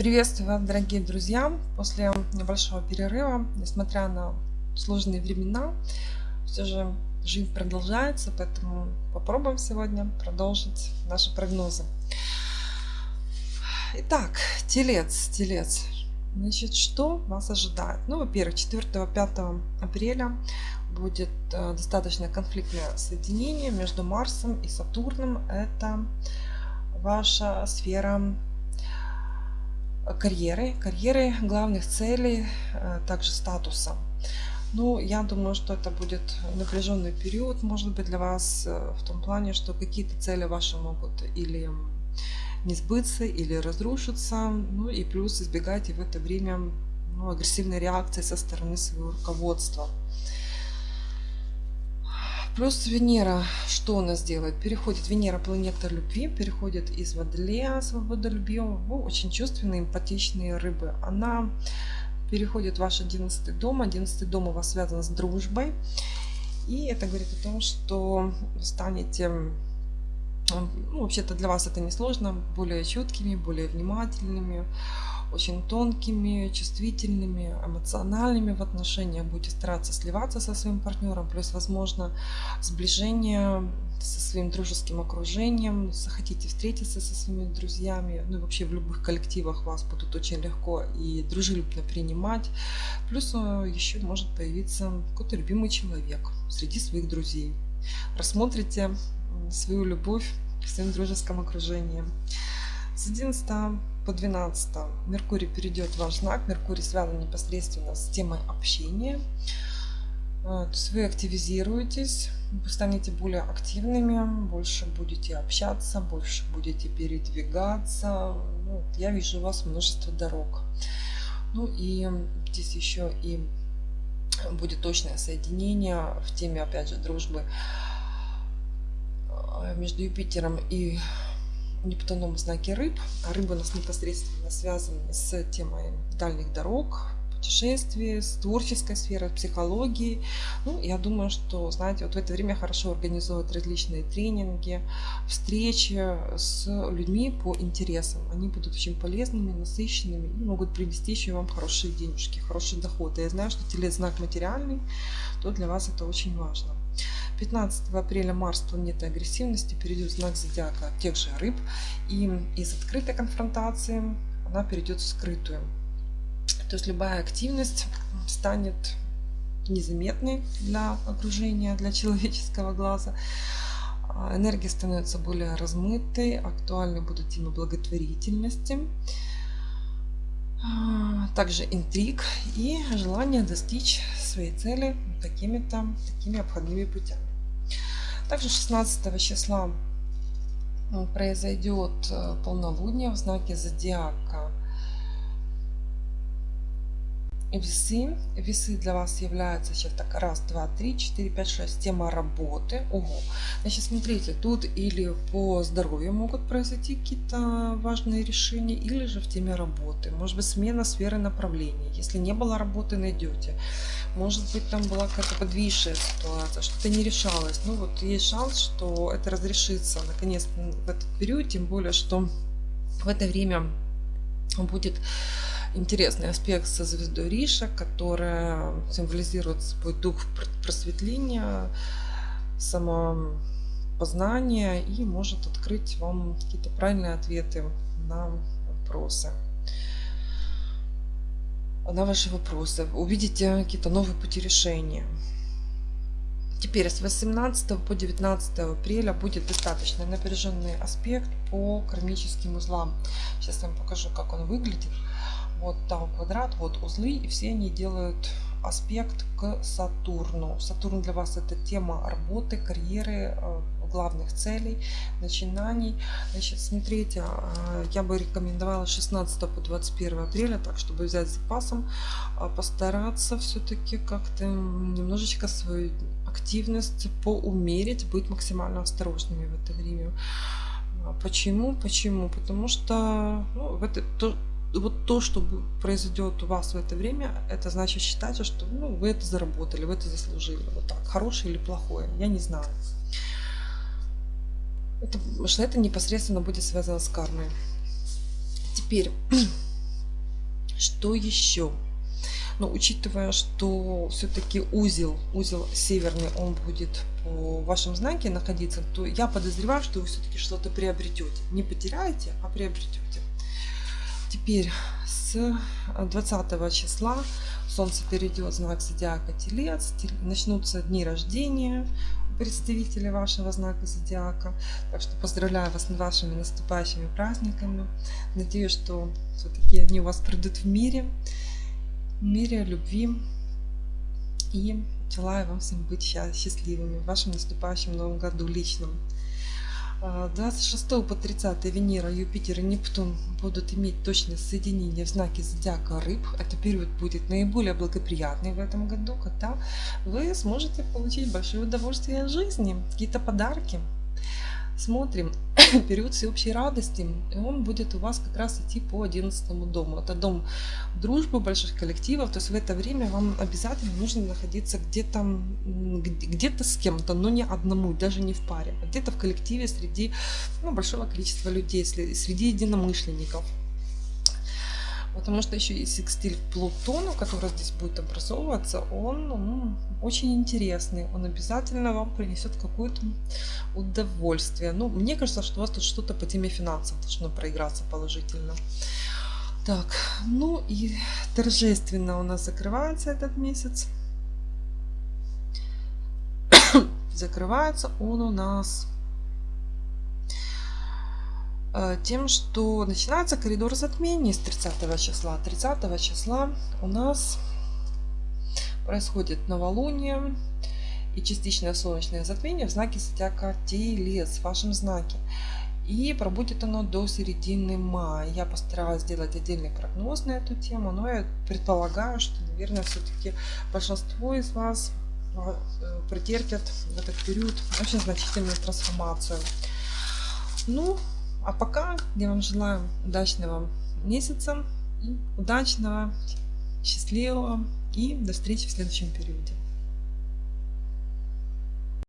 Приветствую вас, дорогие друзья! После небольшого перерыва, несмотря на сложные времена, все же жизнь продолжается, поэтому попробуем сегодня продолжить наши прогнозы. Итак, телец, телец. Значит, что вас ожидает? Ну, во-первых, 4-5 апреля будет э, достаточно конфликтное соединение между Марсом и Сатурном. Это ваша сфера карьеры, карьеры главных целей, э, также статуса. Ну, я думаю, что это будет напряженный период, может быть, для вас э, в том плане, что какие-то цели ваши могут или не сбыться, или разрушиться. Ну и плюс избегайте в это время ну, агрессивной реакции со стороны своего руководства. Плюс Венера, что у нас делает? Переходит Венера, планета любви, переходит из Водолея, свободолюбивого, в очень чувственные, эмпатичные рыбы. Она переходит в ваш 11 дом. 11 дом у вас связан с дружбой. И это говорит о том, что станете ну, вообще-то для вас это не сложно, более чуткими, более внимательными, очень тонкими, чувствительными, эмоциональными в отношениях. Будете стараться сливаться со своим партнером, плюс, возможно, сближение со своим дружеским окружением, захотите встретиться со своими друзьями, ну и вообще в любых коллективах вас будут очень легко и дружелюбно принимать. Плюс э, еще может появиться какой-то любимый человек среди своих друзей. Рассмотрите свою любовь в своем дружеском окружении. С 11 по 12 Меркурий перейдет в ваш знак. Меркурий связан непосредственно с темой общения. Э, то есть вы активизируетесь, вы станете более активными, больше будете общаться, больше будете передвигаться. Ну, я вижу у вас множество дорог. Ну и здесь еще и будет точное соединение в теме, опять же, дружбы э, между Юпитером и Нептуном в знаке рыб. А рыбы у нас непосредственно связаны с темой дальних дорог, путешествий, с творческой сферой, психологии. Ну, я думаю, что, знаете, вот в это время хорошо организовывать различные тренинги, встречи с людьми по интересам. Они будут очень полезными, насыщенными и могут привести еще вам хорошие денежки, хороший доход. Я знаю, что телец знак материальный, то для вас это очень важно. 15 апреля Марс, планета агрессивности, перейдет в знак зодиака тех же рыб. И из открытой конфронтации она перейдет в скрытую. То есть любая активность станет незаметной для окружения, для человеческого глаза. А энергия становится более размытой, актуальны будут темы благотворительности, а, также интриг и желание достичь своей цели такими-то такими обходными путями. Также 16 числа произойдет э, полнолуние в знаке зодиака весы. Весы для вас являются сейчас так раз, два, три, четыре, пять, шесть. Тема работы. Ого. Значит, смотрите, тут или по здоровью могут произойти какие-то важные решения, или же в теме работы. Может быть, смена сферы направления. Если не было работы, найдете. Может быть, там была какая-то подвисшая ситуация, что-то не решалось. Ну вот есть шанс, что это разрешится наконец в этот период, тем более, что в это время будет интересный аспект со звездой Риша, которая символизирует свой дух просветления, самопознания и может открыть вам какие-то правильные ответы на вопросы на ваши вопросы. Увидите какие-то новые пути решения. Теперь с 18 по 19 апреля будет достаточно напряженный аспект по кармическим узлам. Сейчас я вам покажу, как он выглядит. Вот там квадрат, вот узлы, и все они делают аспект к Сатурну. Сатурн для вас это тема работы, карьеры, э, главных целей, начинаний. Значит, смотрите, э, я бы рекомендовала 16 по 21 апреля, так, чтобы взять запасом, а постараться все-таки как-то немножечко свою активность поумерить, быть максимально осторожными в это время. Почему? Почему? Потому что ну, в это, то, вот то, что произойдет у вас в это время, это значит считайте, что ну, вы это заработали, вы это заслужили. Вот так, хорошее или плохое, я не знаю. Это, что это непосредственно будет связано с кармой. Теперь Что еще? Но учитывая, что все-таки узел, узел северный, он будет по вашем знаке находиться, то я подозреваю, что вы все-таки что-то приобретете. Не потеряете, а приобретете. Теперь с 20 числа Солнце перейдет в знак зодиака Телец, начнутся дни рождения представителей вашего знака зодиака. Так что поздравляю вас с вашими наступающими праздниками. Надеюсь, что все-таки они у вас придут в мире мире, любви. И желаю вам всем быть счастливыми в вашем наступающем новом году личном. 26 а, по 30 Венера, Юпитер и Нептун будут иметь точное соединение в знаке зодиака рыб. Это период будет наиболее благоприятный в этом году, когда вы сможете получить большое удовольствие от жизни, какие-то подарки смотрим период всеобщей радости, и он будет у вас как раз идти по 11 дому. Это дом дружбы, больших коллективов, то есть в это время вам обязательно нужно находиться где-то где-то с кем-то, но не одному, даже не в паре, а где-то в коллективе среди ну, большого количества людей, среди единомышленников. Потому что еще и секстиль Плутону, который здесь будет образовываться, он ну, очень интересный. Он обязательно вам принесет какое-то удовольствие. Ну, мне кажется, что у вас тут что-то по теме финансов должно проиграться положительно. Так, ну и торжественно у нас закрывается этот месяц. закрывается он у нас тем, что начинается коридор затмений с 30 числа. 30 числа у нас происходит новолуние и частичное солнечное затмение в знаке зодиака Телец, в вашем знаке. И пробудет оно до середины мая. Я постаралась сделать отдельный прогноз на эту тему, но я предполагаю, что, наверное, все-таки большинство из вас э, претерпят в этот период очень значительную трансформацию. Ну, а пока я вам желаю удачного месяца, удачного, счастливого и до встречи в следующем периоде.